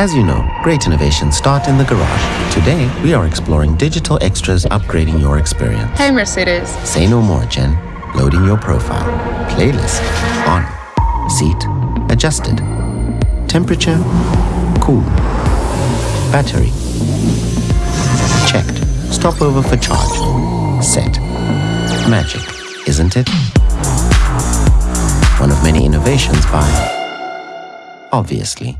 As you know, great innovations start in the garage. Today, we are exploring digital extras upgrading your experience. Hey, Mercedes. Say no more, Jen. Loading your profile. Playlist on. Seat adjusted. Temperature cool. Battery checked. Stopover for charge. Set. Magic, isn't it? One of many innovations by Obviously.